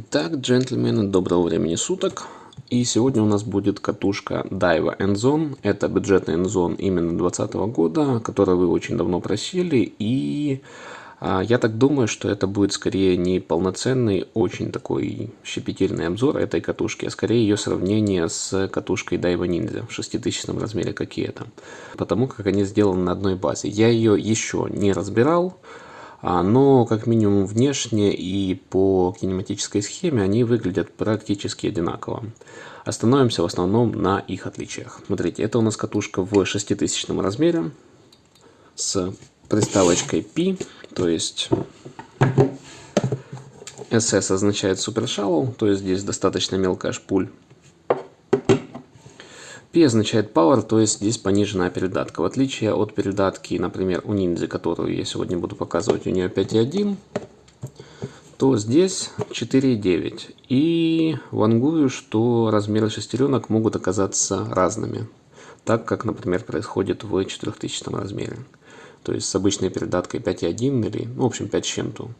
Итак, джентльмены, доброго времени суток. И сегодня у нас будет катушка Daiwa Endzone. Это бюджетный Endzone именно 2020 года, который вы очень давно просили. И а, я так думаю, что это будет скорее не полноценный, очень такой щепетильный обзор этой катушки, а скорее ее сравнение с катушкой Daiwa Ninja в 6000 размере, как и это. Потому как они сделаны на одной базе. Я ее еще не разбирал. А, но как минимум внешне и по кинематической схеме они выглядят практически одинаково. Остановимся в основном на их отличиях. Смотрите, это у нас катушка в 6000 размере с приставочкой P, то есть SS означает Super Shallow, то есть здесь достаточно мелкая шпуль. P означает Power, то есть здесь пониженная передатка. В отличие от передатки, например, у Ninja, которую я сегодня буду показывать, у нее 5.1, то здесь 4.9. И вангую, что размеры шестеренок могут оказаться разными, так как, например, происходит в 4000 размере. То есть с обычной передаткой 5.1 или, ну, в общем, 5 с чем-то.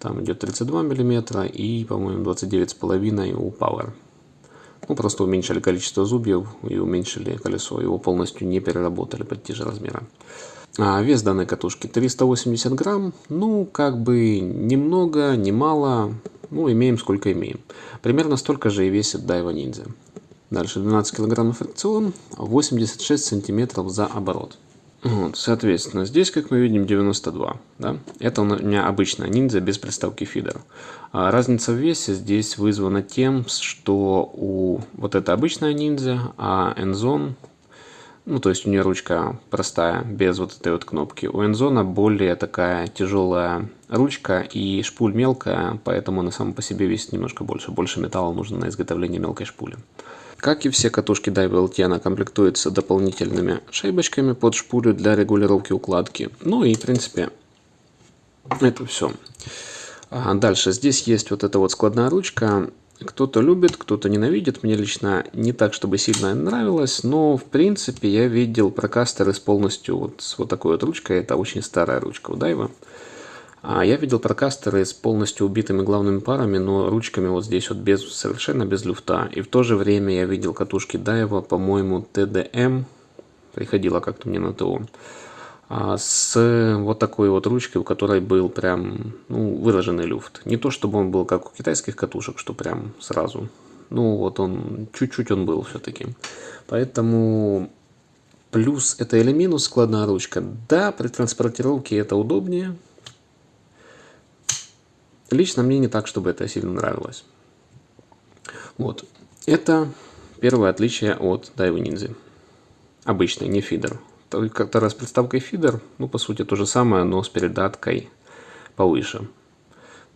Там идет 32 мм и, по-моему, 29,5 у Power. Ну, просто уменьшили количество зубьев и уменьшили колесо. Его полностью не переработали под те же размеры. А вес данной катушки 380 грамм. Ну, как бы немного, немало. Ну, имеем сколько имеем. Примерно столько же и весит Daiwa Ninja. Дальше 12 килограмм фрикцион, 86 сантиметров за оборот. Вот, соответственно, здесь, как мы видим, 92. Да? Это у меня обычная ниндзя без приставки фидер. А разница в весе здесь вызвана тем, что у вот это обычная ниндзя, а Endzone, ну то есть у нее ручка простая, без вот этой вот кнопки. У Endzone более такая тяжелая ручка и шпуль мелкая, поэтому она сама по себе весит немножко больше. Больше металла нужно на изготовление мелкой шпули. Как и все катушки DiveLT, она комплектуется дополнительными шайбочками под шпулю для регулировки укладки. Ну и, в принципе, это все. А дальше, здесь есть вот эта вот складная ручка. Кто-то любит, кто-то ненавидит. Мне лично не так, чтобы сильно нравилось, но в принципе я видел прокастеры с полностью вот с вот такой вот ручкой. Это очень старая ручка у Дайва. А я видел прокастеры с полностью убитыми главными парами, но ручками вот здесь вот без, совершенно без люфта. И в то же время я видел катушки Дайва, по-моему, TDM, приходила как-то мне на ТО, с вот такой вот ручкой, у которой был прям ну, выраженный люфт. Не то, чтобы он был как у китайских катушек, что прям сразу. Ну вот он, чуть-чуть он был все-таки. Поэтому плюс это или минус складная ручка. Да, при транспортировке это удобнее, Лично мне не так, чтобы это сильно нравилось. Вот. Это первое отличие от Daiwa Ninja. Обычный, не фидер. Как-то раз приставкой фидер, ну, по сути, то же самое, но с передаткой повыше.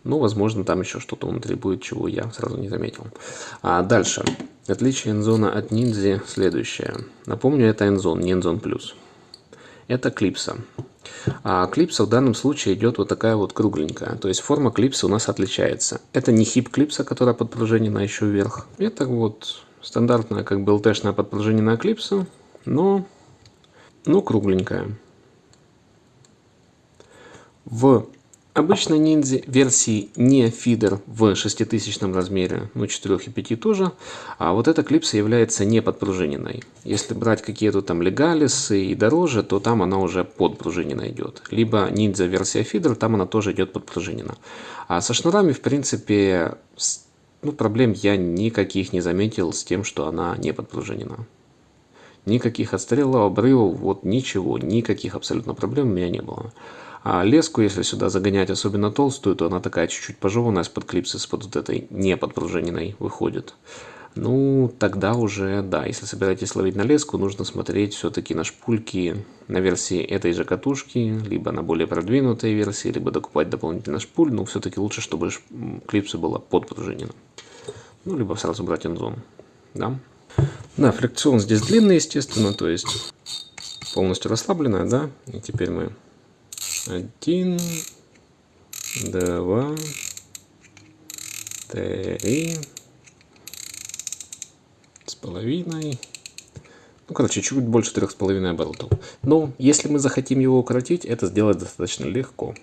Ну, возможно, там еще что-то внутри будет, чего я сразу не заметил. А дальше. Отличие Endzone от Ninja следующее. Напомню, это Endzone, не Endzone Plus. Это клипса. А клипса в данном случае идет вот такая вот кругленькая. То есть форма клипса у нас отличается. Это не хип клипса, которая подпружинена еще вверх. Это вот стандартная как бы ЛТшная подпружиненная клипса, но, но кругленькая. В Обычно ниндзя версии не фидер в 6000 размере, ну 4 и 5 тоже, а вот эта клипса является не подпружиненной. Если брать какие-то там легалисы и дороже, то там она уже подпружинена идет. Либо ниндзя версия фидер, там она тоже идет подпружинена. А со шнурами, в принципе, ну, проблем я никаких не заметил с тем, что она не подпружинена. Никаких отстрелов, обрывов, вот ничего, никаких абсолютно проблем у меня не было. А леску, если сюда загонять особенно толстую, то она такая чуть-чуть пожеванная, с-под клипсы, с-под вот этой не подпружиненной выходит. Ну, тогда уже, да, если собираетесь ловить на леску, нужно смотреть все-таки на шпульки на версии этой же катушки, либо на более продвинутой версии, либо докупать дополнительно шпуль, но все-таки лучше, чтобы клипса была подпружинена. Ну, либо сразу брать энзон, да. Да, фрикцион здесь длинный, естественно, то есть полностью расслабленная, да. И теперь мы один, два, три, с половиной. Ну, короче, чуть больше трех с половиной оборотов. Но если мы захотим его укоротить, это сделать достаточно легко.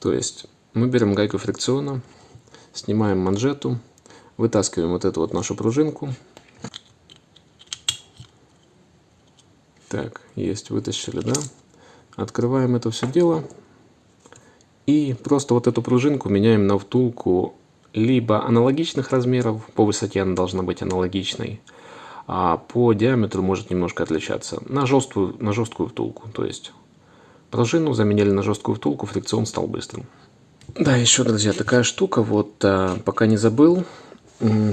То есть мы берем гайку фрикциона, Снимаем манжету, вытаскиваем вот эту вот нашу пружинку. Так, есть, вытащили, да? Открываем это все дело. И просто вот эту пружинку меняем на втулку либо аналогичных размеров, по высоте она должна быть аналогичной, а по диаметру может немножко отличаться, на жесткую, на жесткую втулку. То есть пружину заменили на жесткую втулку, фрикцион стал быстрым. Да, еще, друзья, такая штука, вот а, пока не забыл,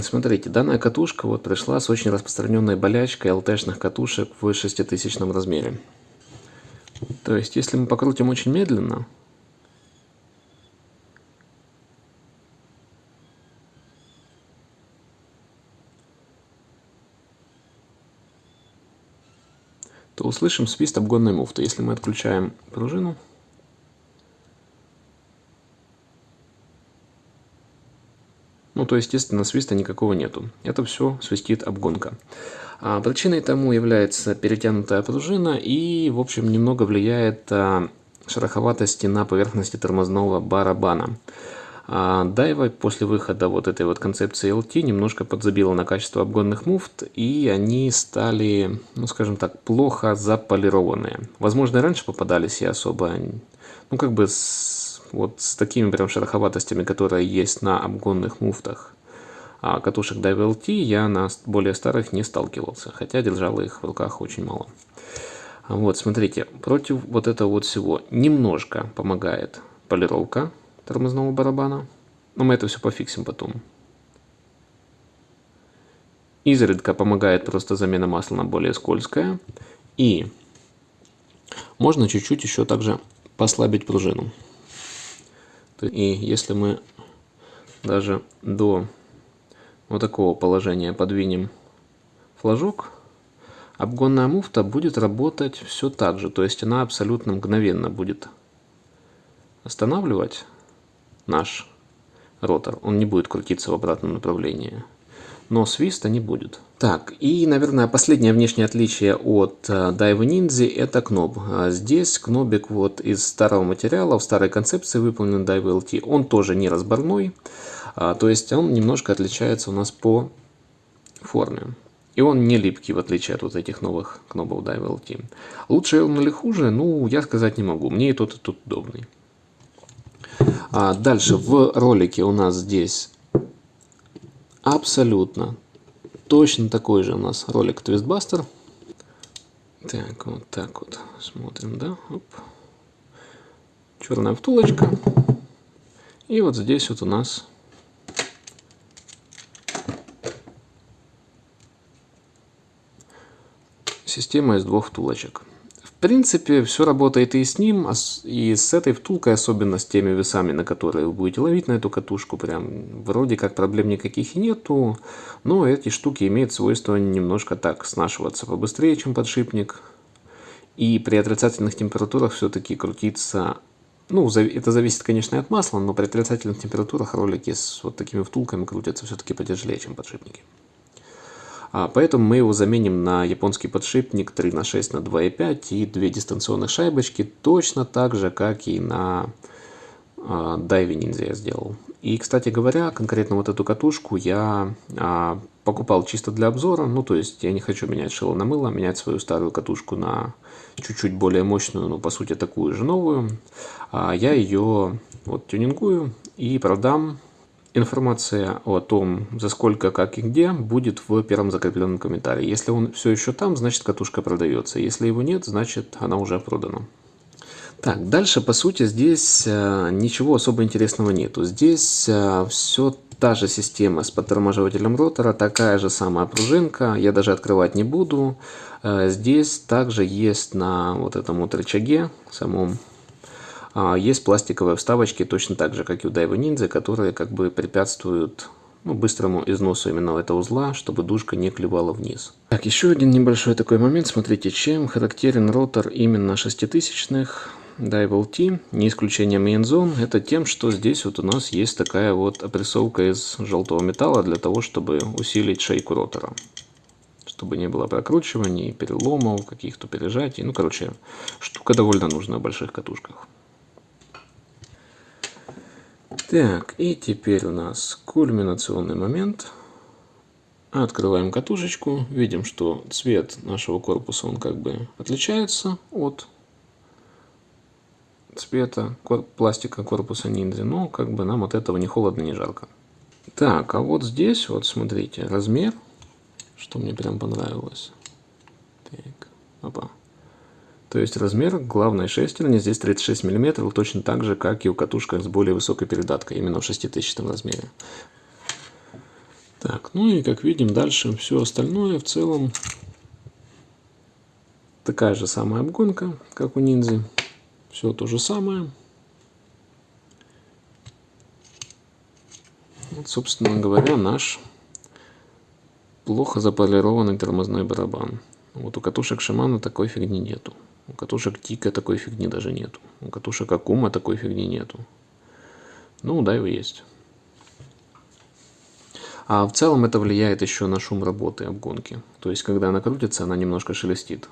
Смотрите, данная катушка вот пришла с очень распространенной болячкой ЛТшных катушек в 6000 размере. То есть, если мы покрутим очень медленно, то услышим свист обгонной муфты. Если мы отключаем пружину, ну то естественно свиста никакого нету. Это все свистит обгонка. А причиной тому является перетянутая пружина и в общем немного влияет а, шероховатости на поверхности тормозного барабана. А Дайва после выхода вот этой вот концепции LT немножко подзабила на качество обгонных муфт, и они стали, ну скажем так, плохо заполированные. Возможно, и раньше попадались и особо, ну как бы с, вот с такими прям шероховатостями, которые есть на обгонных муфтах. А катушек Daiwa LT я на более старых не сталкивался, хотя держал их в руках очень мало. Вот, смотрите, против вот этого вот всего немножко помогает полировка тормозного барабана. Но мы это все пофиксим потом. Изредка помогает просто замена масла на более скользкое. И можно чуть-чуть еще также послабить пружину. И если мы даже до вот такого положения подвинем флажок, обгонная муфта будет работать все так же. То есть она абсолютно мгновенно будет останавливать наш ротор. Он не будет крутиться в обратном направлении. Но свиста не будет. Так, и, наверное, последнее внешнее отличие от Daiwa Ninja это кноб. А здесь кнобик вот из старого материала, в старой концепции выполнен Daiwa LT. Он тоже не разборной, а, то есть он немножко отличается у нас по форме. И он не липкий, в отличие от вот этих новых кнобов Daiwa LT. Лучше он или хуже, ну, я сказать не могу. Мне и тот, и тот удобный. А дальше в ролике у нас здесь абсолютно точно такой же у нас ролик Твистбастер. Так, вот так вот смотрим, да? Оп. Черная втулочка. И вот здесь вот у нас система из двух втулочек принципе, все работает и с ним, и с этой втулкой, особенно с теми весами, на которые вы будете ловить на эту катушку. Прям вроде как проблем никаких и нету, но эти штуки имеют свойство немножко так снашиваться побыстрее, чем подшипник. И при отрицательных температурах все-таки крутиться ну, это зависит, конечно, от масла, но при отрицательных температурах ролики с вот такими втулками крутятся все-таки потяжелее, чем подшипники. А, поэтому мы его заменим на японский подшипник 3 на 6 на 2,5 и две дистанционных шайбочки, точно так же, как и на Дайве Ниндзя я сделал. И, кстати говоря, конкретно вот эту катушку я а, покупал чисто для обзора. Ну, то есть я не хочу менять шило на мыло, менять свою старую катушку на чуть-чуть более мощную, но по сути такую же новую. А, я ее вот тюнингую и продам Информация о том, за сколько, как и где, будет в первом закрепленном комментарии. Если он все еще там, значит катушка продается. Если его нет, значит она уже продана. Так, дальше, по сути, здесь э, ничего особо интересного нету. Здесь э, все та же система с подтормаживателем ротора, такая же самая пружинка, я даже открывать не буду. Э, здесь также есть на вот этом вот рычаге, самом есть пластиковые вставочки, точно так же, как и у Daiwa Ninja, которые как бы препятствуют ну, быстрому износу именно этого узла, чтобы дужка не клевала вниз. Так, еще один небольшой такой момент. Смотрите, чем характерен ротор именно шеститысячных Daiwa LT, не исключением Main это тем, что здесь вот у нас есть такая вот опрессовка из желтого металла для того, чтобы усилить шейку ротора. Чтобы не было прокручиваний, переломов, каких-то пережатий. Ну, короче, штука довольно нужна в больших катушках. Так, и теперь у нас кульминационный момент. Открываем катушечку, видим, что цвет нашего корпуса он как бы отличается от цвета пластика корпуса ниндзя, но как бы нам от этого не холодно, не жарко. Так, а вот здесь, вот смотрите, размер, что мне прям понравилось. Так, опа. То есть размер главной шестерни здесь 36 мм, точно так же, как и у катушек с более высокой передаткой, именно в 6000 размере. Так, ну и как видим дальше все остальное в целом такая же самая обгонка, как у ниндзя. Все то же самое. Вот, собственно говоря, наш плохо заполированный тормозной барабан. Вот у катушек Шимана такой фигни нету. У катушек Тика такой фигни даже нету. У катушек Акума такой фигни нету. Ну, у Дайва есть. А в целом это влияет еще на шум работы обгонки. То есть, когда она крутится, она немножко шелестит.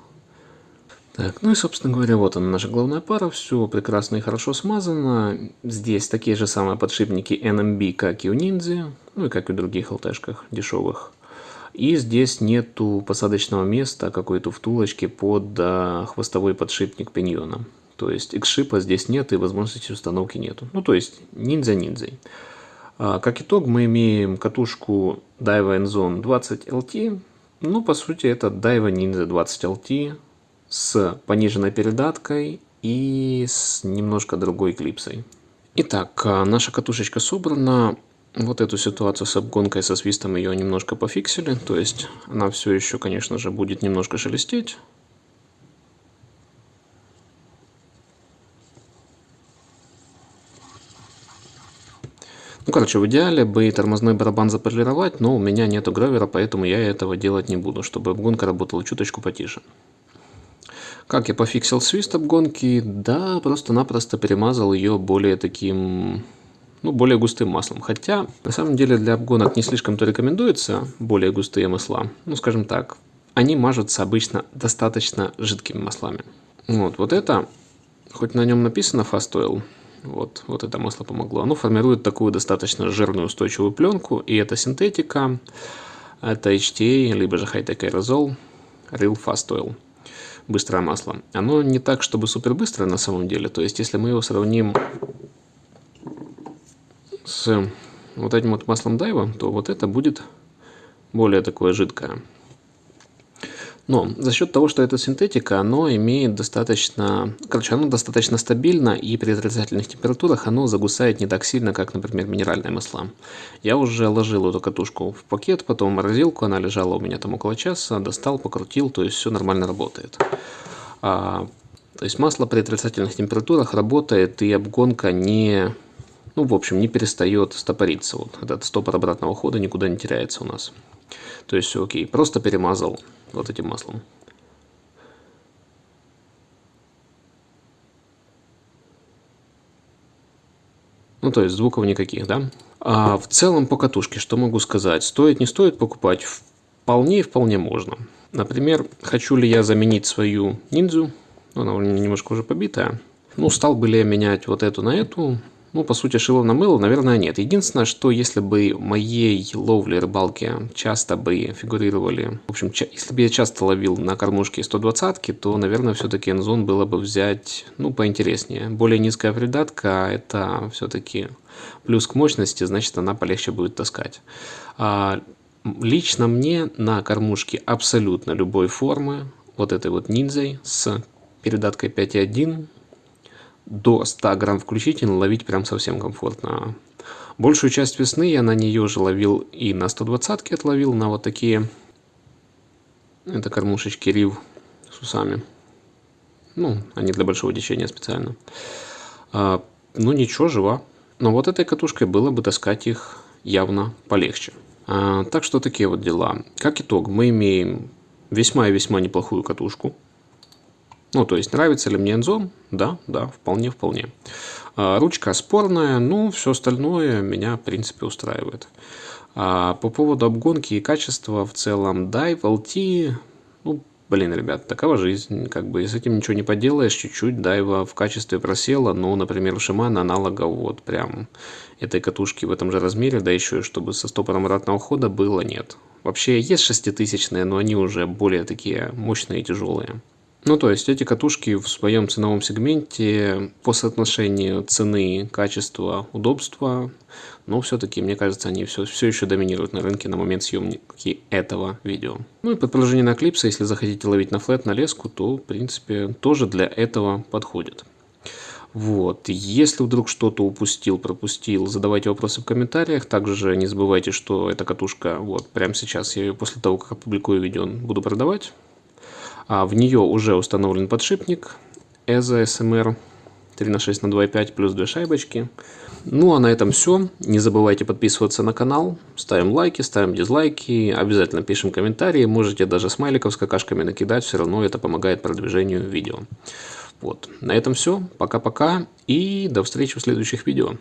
Так, ну и, собственно говоря, вот она наша главная пара. Все прекрасно и хорошо смазано. Здесь такие же самые подшипники NMB, как и у Ниндзя. Ну и как и у других ЛТшках дешевых. И здесь нету посадочного места какой-то втулочки под а, хвостовой подшипник пиньона. То есть X-шипа здесь нет и возможности установки нету. Ну то есть ниндзя ниндзя. А, как итог мы имеем катушку Daiwa Enzone 20 LT. Ну по сути это Daiwa Ninja 20 LT с пониженной передаткой и с немножко другой клипсой. Итак, а, наша катушечка собрана. Вот эту ситуацию с обгонкой, со свистом ее немножко пофиксили. То есть она все еще, конечно же, будет немножко шелестеть. Ну, короче, в идеале бы тормозной барабан заполировать, но у меня нету гравера, поэтому я этого делать не буду, чтобы обгонка работала чуточку потише. Как я пофиксил свист обгонки? Да, просто-напросто перемазал ее более таким, ну, более густым маслом. Хотя, на самом деле, для обгонок не слишком-то рекомендуется более густые масла. Ну, скажем так, они мажутся обычно достаточно жидкими маслами. Вот, вот это, хоть на нем написано Fast Oil, вот, вот это масло помогло. Оно формирует такую достаточно жирную устойчивую пленку, и это синтетика, это HTA, либо же Hightech Aerosol, Real Fast Oil быстрое масло. Оно не так, чтобы супер быстрое на самом деле. То есть, если мы его сравним с вот этим вот маслом Дайва, то вот это будет более такое жидкое. Но за счет того, что это синтетика, оно имеет достаточно, короче, оно достаточно стабильно и при отрицательных температурах оно загусает не так сильно, как, например, минеральные масла. Я уже ложил эту катушку в пакет, потом в морозилку, она лежала у меня там около часа, достал, покрутил, то есть все нормально работает. А, то есть масло при отрицательных температурах работает и обгонка не, ну, в общем, не перестает стопориться. Вот этот стопор обратного хода никуда не теряется у нас. То есть окей, просто перемазал вот этим маслом. Ну, то есть звуков никаких, да? А в целом по катушке, что могу сказать? Стоит, не стоит покупать? Вполне и вполне можно. Например, хочу ли я заменить свою ниндзю? Она у меня немножко уже побитая. Ну, стал бы ли я менять вот эту на эту? Ну, по сути, шило на мыло, наверное, нет. Единственное, что если бы моей ловле рыбалки часто бы фигурировали... В общем, если бы я часто ловил на кормушке 120-ки, то, наверное, все-таки энзон было бы взять, ну, поинтереснее. Более низкая придатка – это все-таки плюс к мощности, значит, она полегче будет таскать. А лично мне на кормушке абсолютно любой формы, вот этой вот ниндзей с передаткой 5.1, до 100 грамм включительно ловить прям совсем комфортно. Большую часть весны я на нее же ловил и на 120 отловил, на вот такие это кормушечки рив с усами. Ну, они для большого течения специально. А, ну ничего, жива. Но вот этой катушкой было бы таскать их явно полегче. А, так что такие вот дела. Как итог, мы имеем весьма и весьма неплохую катушку. Ну, то есть, нравится ли мне Enzo? Да, да, вполне, вполне. А, ручка спорная, но все остальное меня, в принципе, устраивает. А по поводу обгонки и качества в целом, Dive LT, ну, блин, ребят, такова жизнь, как бы с этим ничего не поделаешь, чуть-чуть дайва в качестве просела, но, например, у Shimano аналога вот прям этой катушки в этом же размере, да еще и чтобы со стопором обратного хода было, нет. Вообще есть шеститысячные, но они уже более такие мощные и тяжелые. Ну, то есть эти катушки в своем ценовом сегменте по соотношению цены, качества, удобства, но все-таки, мне кажется, они все, все еще доминируют на рынке на момент съемки этого видео. Ну и под продолжение на клипса, если захотите ловить на флет, на леску, то, в принципе, тоже для этого подходит. Вот. Если вдруг что-то упустил, пропустил, задавайте вопросы в комментариях. Также не забывайте, что эта катушка, вот, прямо сейчас я ее после того, как опубликую видео, буду продавать. А в нее уже установлен подшипник EZA SMR 3 на 6 на 2,5 плюс 2 шайбочки. Ну а на этом все. Не забывайте подписываться на канал. Ставим лайки, ставим дизлайки. Обязательно пишем комментарии. Можете даже смайликов с какашками накидать. Все равно это помогает продвижению видео. Вот. На этом все. Пока-пока. И до встречи в следующих видео.